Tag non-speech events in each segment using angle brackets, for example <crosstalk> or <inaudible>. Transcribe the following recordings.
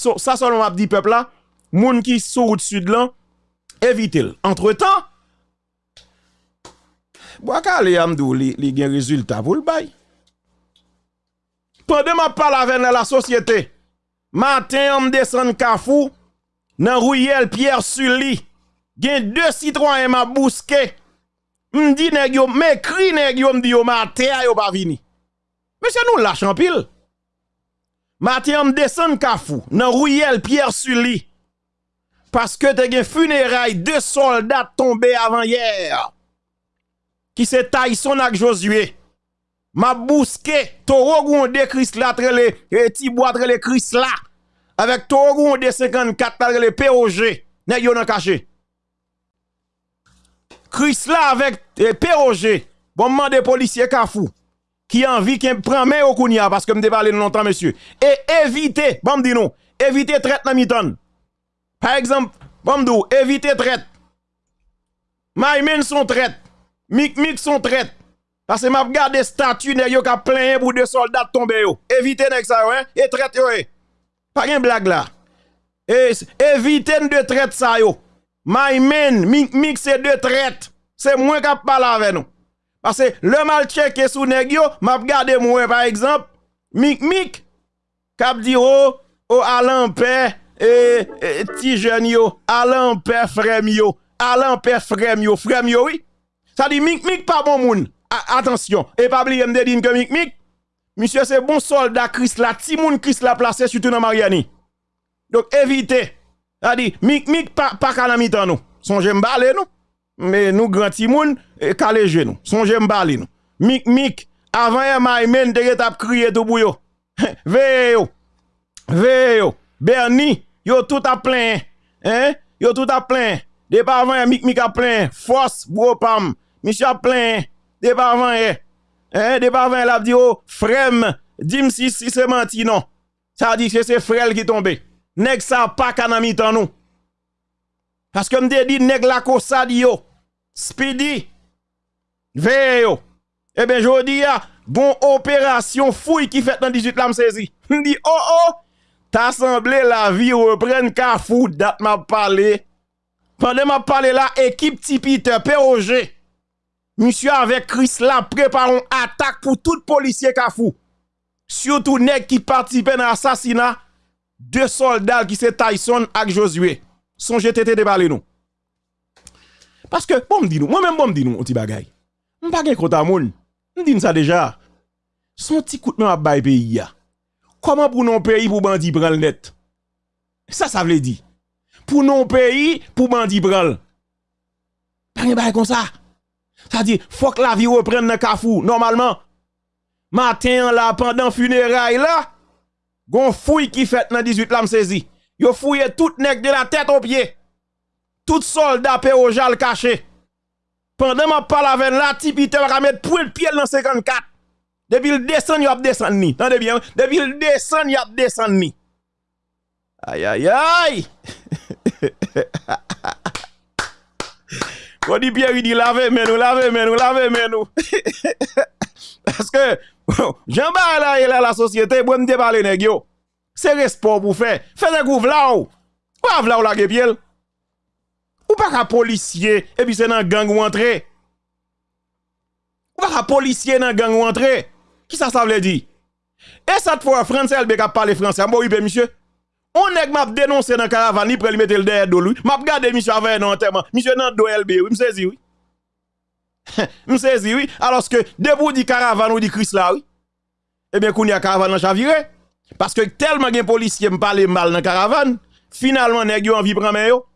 So, ça seulement m'a dit peuple là, moun qui sous route sud là, évitez-le. Entre-temps, Boakale Amdou li, li gen résultat pour le bail. Pendant ma parle avec la société, matin on descend Kafou, dans Rouyel Pierre Sully, gen deux citoyens m'a bousqué. M'di nèg yo, m'écrit nèg yo m'di yo matin yo pas vini. Monsieur nous lâche en pile. Matin, on descend Kafou, dans Rouyel Pierre Sully. Parce que te gen funérailles deux soldats tombés avant hier. Qui se Tyson avec Josué. Ma bousqué, Toro Gondé Chris là, trele, et Tibois trele Chris là. Avec Toro Gondé 54 trele POG. Ne yon nan caché. Chris là avec eh, POG. Bon man de policier Kafou. Qui envie qui prend main au kounia parce que me parlé longtemps monsieur. Et éviter, bon me dit non, éviter traite dans miton. Par exemple, bon me éviter traite. Maïmen son traite. Mik Mik son traite. Parce que m'a regardé statut nèg yo ka plein pour deux soldats tomber yo. Évitez nèg ça hein et traite yo. Pas une blague là. Et évitez de traite ça yo. My men, Mik Mik c'est de traite. C'est moi qui parle avec nous. Parce que le mal checké sous nèg yo, m'a regardé moi par exemple, Mik Mik k'ap di oh oh Alain et, et ti jeune yo, Alain Père frère yo, yo, yo oui. Ça dit Mik Mik pas bon moun. Attention, et pas oublier me dire que Mik Mik, monsieur c'est bon soldat Chris la, ti moun Chris la placé surtout dans Mariani. Donc évitez. Ça dit Mik Mik pas pas nous. Songez m'balé nous. mais nous grand timoun calé e genou songe m'parler nous mik mik avant y e mai men te tap crié tout bouyo <laughs> veyo veyo berni yo tout à plein hein? Yo tout à plein Depa avant yon e mik mik à plein force bro pam. Monsieur à plein depa avant hein? Depa avant l'a dit oh frème dim si si c'est menti non. Ça dit que c'est frère qui tombe. nèg ça pas kanami tan nous parce que m'te dit nèg la kosa di yo. Speedy, veyo, ebe jodi ya, bon operasyon fouy ki fet nan 18 lam sezi. <laughs> Ndi, oh oh, ta semble la vi repren ka foud dat ma pale. Pande ma pale la, ekip tipi te peroje. Misyo avek Chris la preparon atak pou tout polisye ka fou. Surtout nek ki partipe nan asasina, de soldal ki se Tyson ak Josue. Son jetete debale nou. Paske, bon mdi nou, mwen men bon mdi nou, on ti bagay. M pa gen konta moun, m di nou sa deja. Son ti kout men ap bay peyi ya. Koman pou non peyi pou bandi pral net? Sa sa vle di. Pou non peyi pou bandi pral. Pa gen bay kon sa. Sa di, fok la vi repren nan kafou, normalman. Matin la, pandan funeray la, gon fouy ki fet nan 18 lam sezi. Yo fouye tout nek de la tèt ou piye. Tout soldat péojal caché. Pendant ma parle avec la tipite va mettre pour le pied dans 54. Depuis le descend, il a descend ni. Tendez bien, depuis le descend, il a descend ni. Aïe aïe aïe. <laughs> Quand dit Pierre, il dit lavez mais nous, lavez mais nous, lavez mais nous. <laughs> Parce que Jean là il a la société pour me parler nèg yo. C'est respect pour faire. Fais des gouv là ou. Quoi là ou la piel? Ou pas qu'un policier et puis c'est dans gang ou entrer. Ou pas qu'un policier dans gang ou entrer. Qui ça ça veut dire? Et cette fois français elle ka parler français. Bon oui monsieur. On nèg m'a dénoncé dans caravane, il prend mettre le derrière de lui. M'a regardé monsieur avec non enterrement. Monsieur nan do LB, oui, m'saisi oui. <laughs> m'saisi oui. Alors que debout dit caravane ou dit Chris là oui. Eh bien qu'on y a caravane en chaviré. Parce que tellement gen policier me parle mal dans caravane, finalement nèg yo envie prendre.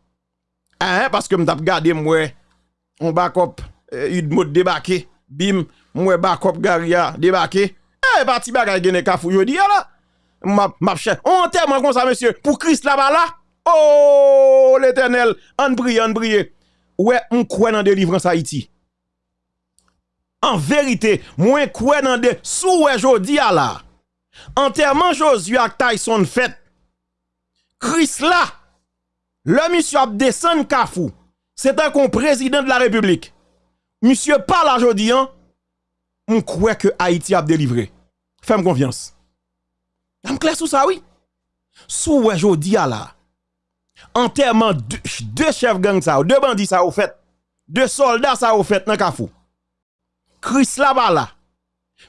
Eh, hein, parce que m'tap gade moué, on backup, eh, Yud mot débarqué, bim, moué backup garia débarqué. Eh, parti bagay gene kafou yodi là. Map, map chè, on témoin comme ça, monsieur, pour Christ là-bas là. Oh, l'éternel, on prie, on prie. Ouais, on croit dans délivrance Haïti. En vérité, moi crois dans des sous jodi là. Enterrement Josué ak Tyson fait. Christ là. Le monsieur a descendu Kafou. C'est un président de la République. Monsieur parle aujourd'hui, hein. On croit que Haïti a délivré. Fais-moi confiance. Am clair sous ça, oui. Sou wè jodi a la, anterman de chef gang sa ou, de bandi sa ou fèt, de soldat sa ou fèt nan kafou. Chris la ba la,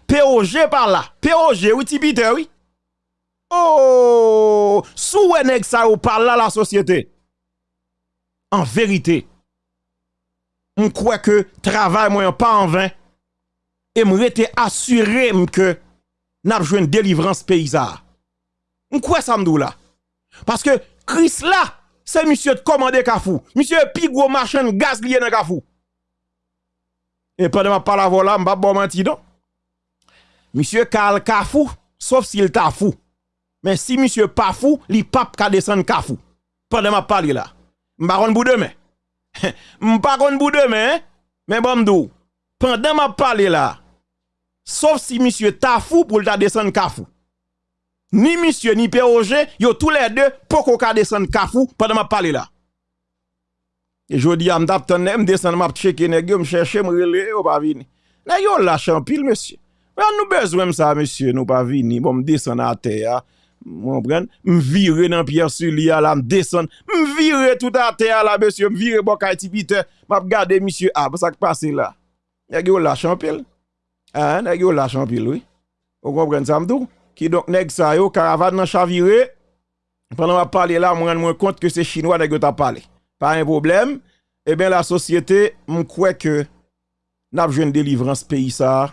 P.O.G. par la, P.O.G. ou ti bite wè? Oh, sou wè neg sa ou par la la sosyete. En verite, m kwe ke travay mwen pa an vin, e m rete asyre m ke nap jwen delivrans peyza. M kwe samdou la? Paske Chris la, se misye te komande kafou. Misye pi gwo machen gaz liye nan kafou. E pa de ma pala vola, m bab bo manti don. Misye kal kafou, sof si il ta fou. Men si misye pa fou, li pap ka desen kafou. De ma pali la. M baron bou de <laughs> men. M baron bou de men, men bom dou. Pendan ma pali la, sof si misye ta fou pou lta desen kafou. Ni misye, ni P.O.G. Yo tou le de poko ka desen kafou Pada ma pale la E jodi am tap tenne M desen map cheke negyo M chèche m rele Ou pa vini Negyo la champil mesye Nou bezwem sa mesye Nou pa vini Bon m desen a te ya M vire nan pier su li ya la M desen M tout a te ya la mesye M vire bokay ti pite Map gade mesye A pa sak pase la Negyo la champil Negyo la champil Ou kompren sa m dou Ki donk neg sa yo, karavad nan chavire, pandan wap pale la, mwen mwen kont ke se chinois neg yo ta pale. Pa yon problem, e ben la sosyete, mwen kwe ke, nap jwen delivrans peyi sa,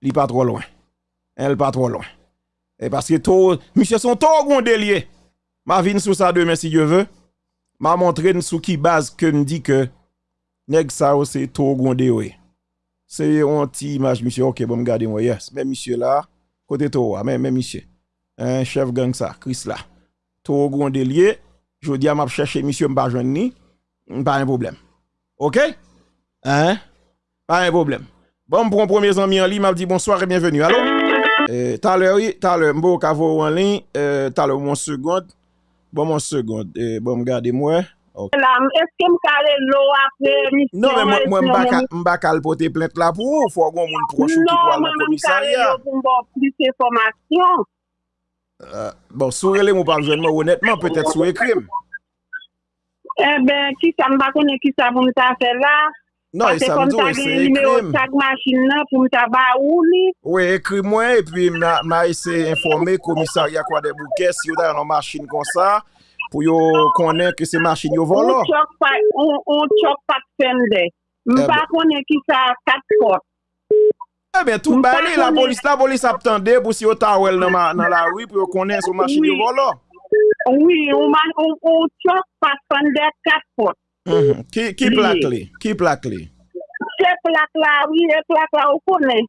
li pa tro loin. El pa tro loin. E paske to, misye son to gonde liye. Ma vin sou sa de, men si je ve, ma montre sou ki baz ke mdi ke, neg sa yo se to gonde we. Se yon ti imaj, misye, ok, bon gade mwen, yes, men misye la, Kote to wa, men misye. Chef gang sa, Chris la. To ou gonde liye, jodi a map chèche misye mba jwen ni, mpa yon problem. Ok? Hein? Mpa yon problem. Bon, mpron premier zanmi an li, map di bonsoir e bienvenu. Alo? Eh, talè wè, talè mbou kavou an lin, eh, talè moun segonde, bon moun segonde, eh, bon mgade mwen. Eske mkare lou apre misyon? Non, mwen mbakal pote plente la pou, fwa goun moun prochou ki pou an la komisarya. Non, mwen mkare lou pou mbo plite formasyon. Bon, sou rele mou parjouan mwen, honetman, petè sou ekrim. E ben, ki sa mba konen ki sa voun ta fè la? Non, e samdou, e se ekrim. Pase kom ta gen nime ou tak masin nan pou mta ba ou li. Ou e ekrim mwen, e pi mna ese informe komisarya kwa de bouke si yo da yon masin kon sa, pou yo konen ke se masin yo volo. On chok pat fende. Mpa konen ki sa kat pot. Ebe, tout bali la polis, la polis ap tende pou si yo ta wel nan la wi pou yo konen se masin yo volo. Oui, on chok pat fende kat pot. Mhm. Ki plak li? Ki plak li? Se plak la, oui, se plak la ou konen.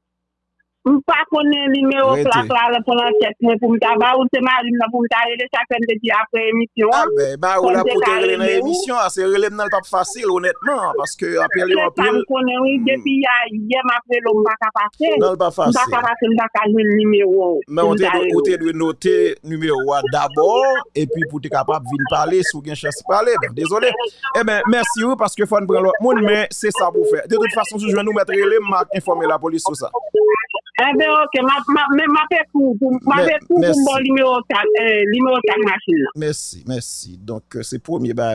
M pa konen limero plak la repon an ket mwen pou mta ba ou se marim nan pou mta rele chakren de di apre emisyon. Ah, a be, ba ou la pou te rele nan emisyon, a se rele nan l pap fasil, honetman, paske apel yo apel. M konen ou, hmm. depi ya, yem apre lo m baka pase, m baka pase m baka jwen limero. Men ou te dwe note nime numero wa dabor, epi pou te kapap vin pale, sou gen chansi pale, ben dezole. E eh ben, mersi ou, paske fon pren lo moun, men se sa pou fe. De tout fason, sou jwen nou metre rele, m mak informe la polis sou sa. Ebe ok, mwen apè kou, mwen apè kou mwen bon lime otak masin la. Mersi, mersi. Donk euh, se pwemye ba